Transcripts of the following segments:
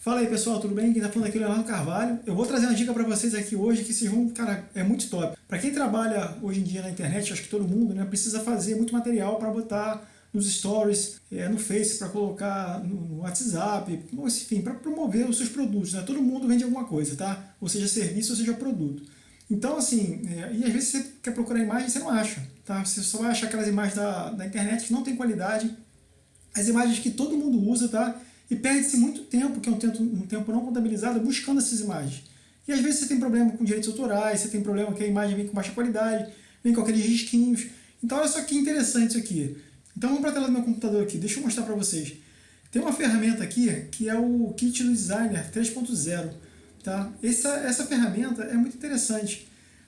Fala aí pessoal, tudo bem? Quem tá falando aqui é o Leonardo Carvalho. Eu vou trazer uma dica para vocês aqui hoje que vocês vão, cara, é muito top. Para quem trabalha hoje em dia na internet, acho que todo mundo, né, precisa fazer muito material para botar nos stories, é, no Face, para colocar no WhatsApp, enfim, para promover os seus produtos, né? Todo mundo vende alguma coisa, tá? Ou seja, serviço, ou seja, produto. Então, assim, é, e às vezes você quer procurar imagem e você não acha, tá? Você só vai achar aquelas imagens da, da internet que não tem qualidade, as imagens que todo mundo usa, tá? E perde-se muito tempo, que é um tempo, um tempo não contabilizado, buscando essas imagens. E às vezes você tem problema com direitos autorais, você tem problema que a imagem vem com baixa qualidade, vem com aqueles risquinhos. Então olha só que interessante isso aqui. Então vamos para a tela do meu computador aqui, deixa eu mostrar para vocês. Tem uma ferramenta aqui que é o Kit do Designer 3.0. Tá? Essa, essa ferramenta é muito interessante,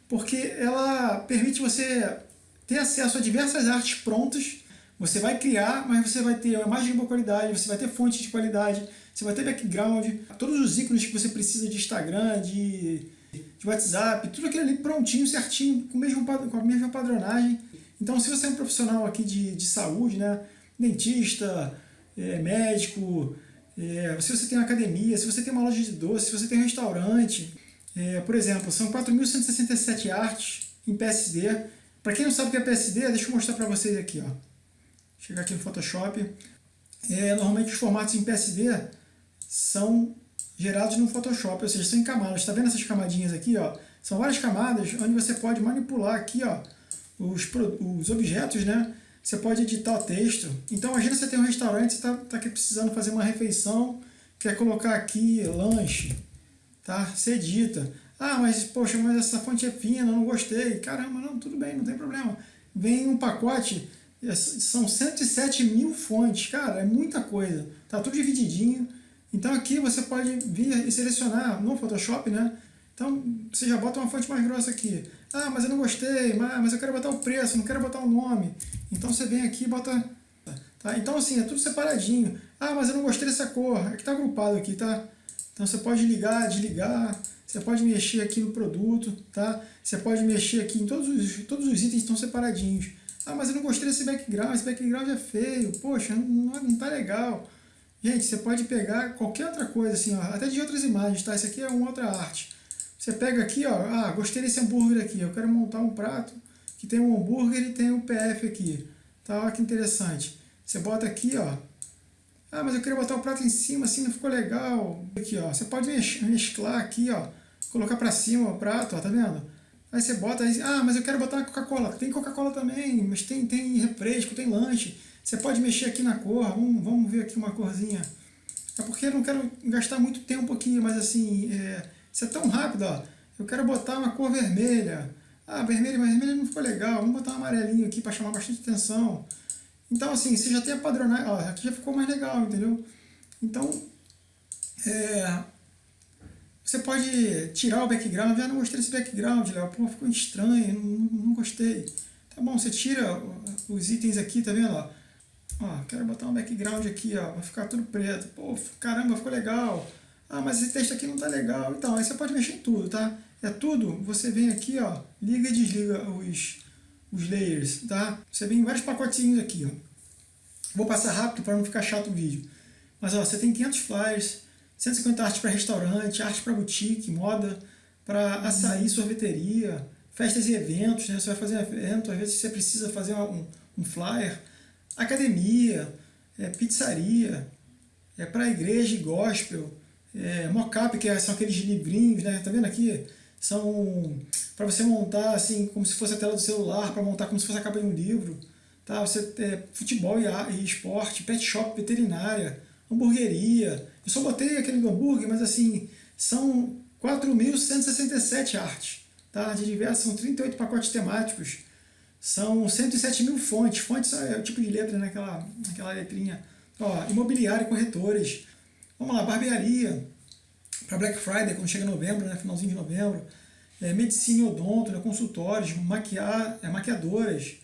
porque ela permite você ter acesso a diversas artes prontas você vai criar, mas você vai ter uma imagem de boa qualidade, você vai ter fonte de qualidade, você vai ter background, todos os ícones que você precisa de Instagram, de, de WhatsApp, tudo aquilo ali prontinho, certinho, com, mesmo, com a mesma padronagem. Então, se você é um profissional aqui de, de saúde, né, dentista, é, médico, é, se você tem uma academia, se você tem uma loja de doce, se você tem um restaurante, é, por exemplo, são 4.167 artes em PSD. Para quem não sabe o que é PSD, deixa eu mostrar para vocês aqui. Ó chegar aqui no Photoshop. É, normalmente os formatos em PSD são gerados no Photoshop, ou seja, são em camadas. Está vendo essas camadinhas aqui? Ó? São várias camadas onde você pode manipular aqui ó, os, os objetos, né? Você pode editar o texto. Então imagina você tem um restaurante, você está tá aqui precisando fazer uma refeição, quer colocar aqui lanche, tá? Você edita. Ah, mas poxa, mas essa fonte é fina, não gostei. Caramba, não, tudo bem, não tem problema. Vem um pacote são 107 mil fontes, cara, é muita coisa. Tá tudo divididinho. Então aqui você pode vir e selecionar no Photoshop, né? Então você já bota uma fonte mais grossa aqui. Ah, mas eu não gostei, mas eu quero botar o preço, não quero botar o nome. Então você vem aqui e bota... Tá? Então assim, é tudo separadinho. Ah, mas eu não gostei dessa cor. Aqui tá agrupado aqui, tá? Então você pode ligar, desligar, você pode mexer aqui no produto, tá? Você pode mexer aqui em todos os, todos os itens estão separadinhos. Ah, mas eu não gostei desse background, esse background é feio, poxa, não, não tá legal. Gente, você pode pegar qualquer outra coisa, assim, ó, até de outras imagens, tá? Isso aqui é uma outra arte. Você pega aqui, ó, ah, gostei desse hambúrguer aqui, eu quero montar um prato que tem um hambúrguer e tem um PF aqui. Tá, olha que interessante. Você bota aqui, ó, ah, mas eu queria botar o prato em cima, assim, não ficou legal. Aqui, ó, você pode mesclar aqui, ó, colocar para cima o prato, ó, tá vendo? Aí você bota, aí, ah, mas eu quero botar Coca-Cola. Tem Coca-Cola também, mas tem, tem refresco, tem lanche. Você pode mexer aqui na cor, vamos, vamos ver aqui uma corzinha. É porque eu não quero gastar muito tempo aqui, mas assim, é, isso é tão rápido, ó. Eu quero botar uma cor vermelha. Ah, vermelho, mas vermelho não ficou legal. Vamos botar um amarelinho aqui para chamar bastante atenção. Então, assim, você já tem a padronagem, ó, aqui já ficou mais legal, entendeu? Então, é, você pode tirar o background, ah, não gostei desse background, Léo, pô, ficou estranho, não, não gostei. Tá bom, você tira os itens aqui, tá vendo? Ó, quero botar um background aqui, ó, vai ficar tudo preto. Pô, caramba, ficou legal. Ah, mas esse texto aqui não tá legal. Então, aí você pode mexer em tudo, tá? É tudo, você vem aqui, ó, liga e desliga os, os layers, tá? Você vem em vários pacotinhos aqui, ó. Vou passar rápido para não ficar chato o vídeo. Mas, ó, você tem 500 flyers, 150 artes para restaurante, arte para boutique, moda, para açaí, sorveteria, festas e eventos, né? Você vai fazer um evento, às vezes você precisa fazer um, um flyer, academia, é, pizzaria, é para igreja e gospel, é, mockup, que são aqueles livrinhos, né? Tá vendo aqui? São para você montar assim, como se fosse a tela do celular, para montar como se fosse a capa de um livro. Tá? Você, é, futebol e, e esporte, pet shop, veterinária, hamburgueria. Eu só botei aquele hambúrguer, mas assim, são 4.167 artes, tá? de diversas, são 38 pacotes temáticos, são 107 mil fontes, fontes é o tipo de letra naquela, naquela letrinha. Ó, imobiliário corretores, vamos lá, barbearia, para Black Friday, quando chega novembro, né, finalzinho de novembro, é, medicina e odonto, né, consultórios, maquiar, é, maquiadoras,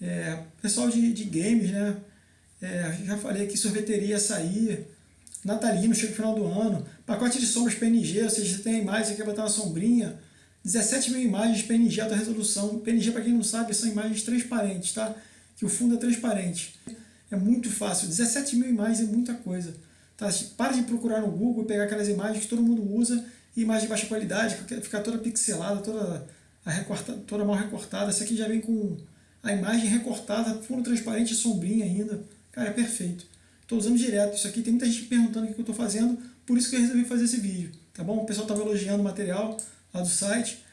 é, pessoal de, de games, né, é, já falei aqui, sorveteria, açaí, natalino, chega no final do ano, pacote de sombras PNG, ou seja, você tem a imagem, você quer botar uma sombrinha, 17 mil imagens PNG alta resolução. PNG, para quem não sabe, são imagens transparentes, tá? Que o fundo é transparente. É muito fácil, 17 mil imagens é muita coisa. Tá? Para de procurar no Google e pegar aquelas imagens que todo mundo usa, imagem de baixa qualidade, fica toda pixelada, toda, recortada, toda mal recortada. Essa aqui já vem com a imagem recortada, fundo transparente e sombrinha ainda. Cara, é perfeito. Estou usando direto isso aqui, tem muita gente perguntando o que eu estou fazendo, por isso que eu resolvi fazer esse vídeo, tá bom? O pessoal estava elogiando o material lá do site.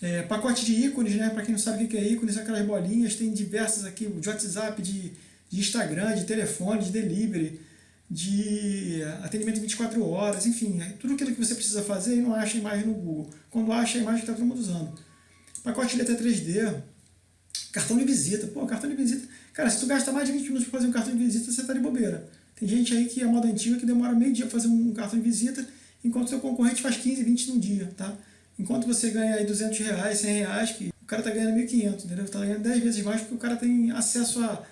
É, pacote de ícones, né? Para quem não sabe o que é ícones, são aquelas bolinhas, tem diversas aqui, de WhatsApp, de, de Instagram, de telefone, de delivery, de atendimento 24 horas, enfim, é tudo aquilo que você precisa fazer e não acha a imagem no Google. Quando acha a imagem está todo mundo usando. Pacote de letra 3D, cartão de visita. Pô, cartão de visita. Cara, se tu gasta mais de 20 minutos para fazer um cartão de visita, você está de bobeira. Tem gente aí que é moda antiga que demora meio dia para fazer um cartão de visita, enquanto seu concorrente faz 15, 20 num dia, tá? Enquanto você ganha aí 200 reais, 100 reais, que o cara está ganhando 1.500, entendeu? Está ganhando 10 vezes mais porque o cara tem acesso a,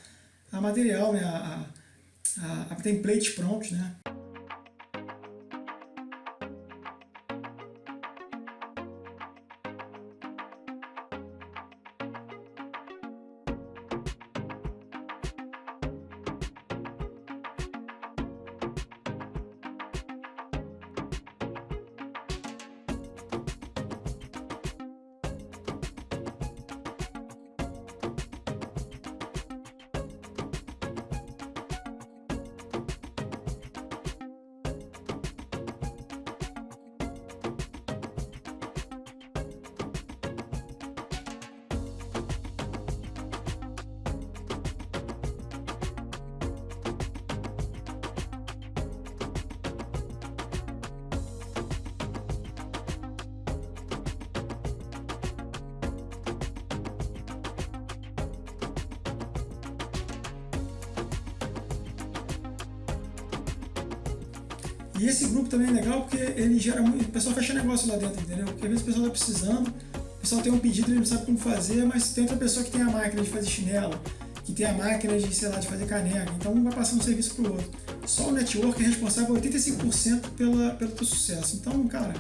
a material, né? A, a, a templates prontos, né? E esse grupo também é legal porque ele gera muito. O pessoal fecha negócio lá dentro, entendeu? Porque às vezes o pessoal está precisando, o pessoal tem um pedido, ele não sabe como fazer, mas tem outra pessoa que tem a máquina de fazer chinelo, que tem a máquina de, sei lá, de fazer caneca. Então um vai passando um serviço para o outro. Só o network é responsável por 85% pela, pelo teu sucesso. Então, cara,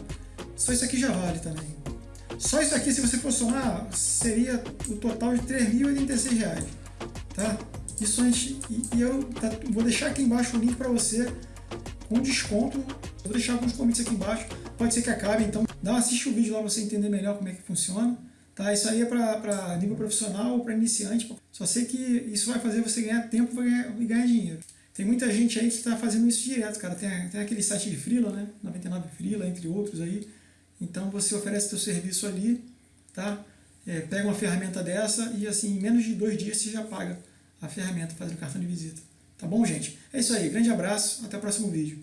só isso aqui já vale também. Só isso aqui, se você for somar, seria o total de R$ 3.086, tá? Isso antes, e, e eu tá, vou deixar aqui embaixo o link para você com desconto. Vou deixar alguns convites aqui embaixo, pode ser que acabe, então dá assiste o vídeo lá para você entender melhor como é que funciona. Tá? Isso aí é para nível profissional ou para iniciante. Só sei que isso vai fazer você ganhar tempo e ganhar dinheiro. Tem muita gente aí que está fazendo isso direto, cara. Tem, tem aquele site de Freela, né? 99 Freela, entre outros aí. Então você oferece seu serviço ali, tá? É, pega uma ferramenta dessa e assim, em menos de dois dias você já paga a ferramenta fazendo cartão de visita. Tá bom, gente? É isso aí. Grande abraço. Até o próximo vídeo.